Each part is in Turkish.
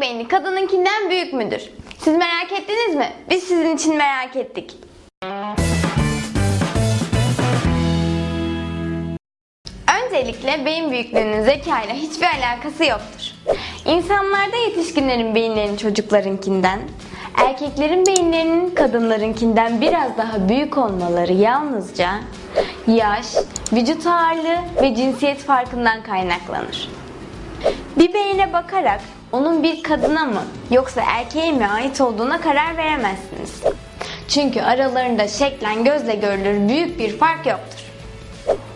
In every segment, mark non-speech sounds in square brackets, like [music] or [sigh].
Beyni kadınınkinden büyük müdür? Siz merak ettiniz mi? Biz sizin için merak ettik. Öncelikle beyin büyüklüğünün zekayla hiçbir alakası yoktur. İnsanlarda yetişkinlerin beyinlerinin çocuklarınkinden, erkeklerin beyinlerinin kadınlarınkinden biraz daha büyük olmaları yalnızca yaş, vücut ağırlığı ve cinsiyet farkından kaynaklanır. Bir beyine bakarak onun bir kadına mı yoksa erkeğe mi ait olduğuna karar veremezsiniz. Çünkü aralarında şeklen gözle görülür büyük bir fark yoktur.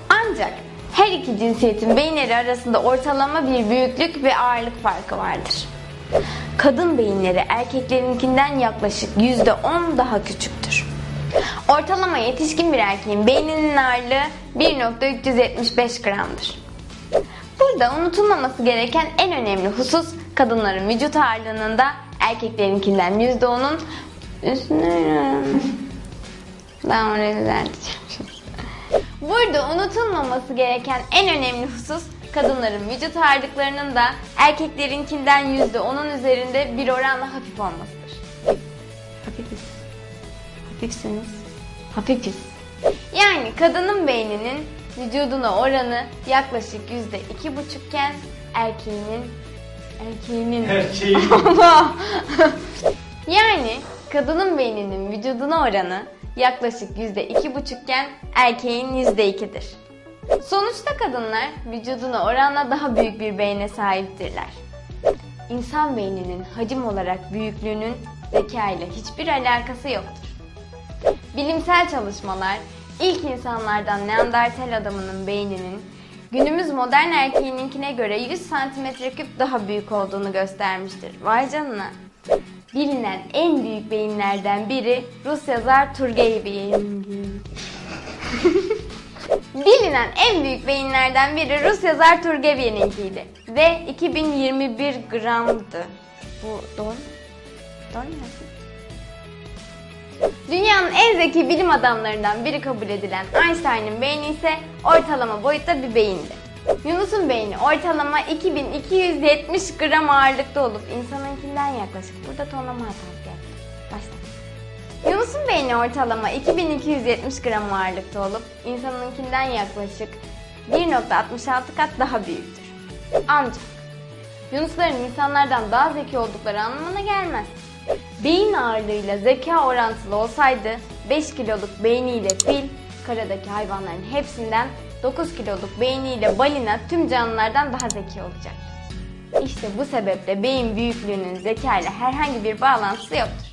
Ancak her iki cinsiyetin beyinleri arasında ortalama bir büyüklük ve ağırlık farkı vardır. Kadın beyinleri erkeklerinkinden yaklaşık %10 daha küçüktür. Ortalama yetişkin bir erkeğin beyninin ağırlığı 1.375 gramdır. Burada unutulmaması gereken en önemli husus kadınların vücut ağırlığının da erkeklerinkinden %10'un üstüne... Ben orayı düzelteceğim şimdi. Burada unutulmaması gereken en önemli husus kadınların vücut ağırlıklarının da erkeklerinkinden %10'un üzerinde bir oranla hafif olmasıdır. Hafifiz. Hafifsiniz. Hafifiz. Yani kadının beyninin vücuduna oranı yaklaşık yüzde iki buçukken erkeğinin erkeğinin [laughs] Allah! yani kadının beyninin vücuduna oranı yaklaşık yüzde iki buçukken erkeğin yüzde ikidir. Sonuçta kadınlar vücuduna oranla daha büyük bir beyne sahiptirler. İnsan beyninin hacim olarak büyüklüğünün zeka ile hiçbir alakası yoktur. Bilimsel çalışmalar ilk insanlardan Neandertal adamının beyninin günümüz modern erkeğininkine göre 100 cm küp daha büyük olduğunu göstermiştir. Vay canına. Bilinen en büyük beyinlerden biri Rus yazar Turgev'in. [laughs] Bilinen en büyük beyinlerden biri Rus yazar Turgev'ininkiydi ve 2021 gramdı. Bu doğru mu? Doğru mu? Dünyanın en zeki bilim adamlarından biri kabul edilen Einstein'ın beyni ise ortalama boyutta bir beyindi. Yunus'un beyni ortalama 2270 gram ağırlıkta olup insanınkinden yaklaşık. Burada tonlama hatası yaptım. Başla. Yunus'un beyni ortalama 2270 gram ağırlıkta olup insanınkinden yaklaşık 1.66 kat daha büyüktür. Ancak Yunusların insanlardan daha zeki oldukları anlamına gelmez. Beyin ağırlığıyla zeka orantılı olsaydı 5 kiloluk beyniyle fil, karadaki hayvanların hepsinden 9 kiloluk beyniyle balina tüm canlılardan daha zeki olacak. İşte bu sebeple beyin büyüklüğünün zeka ile herhangi bir bağlantısı yoktur.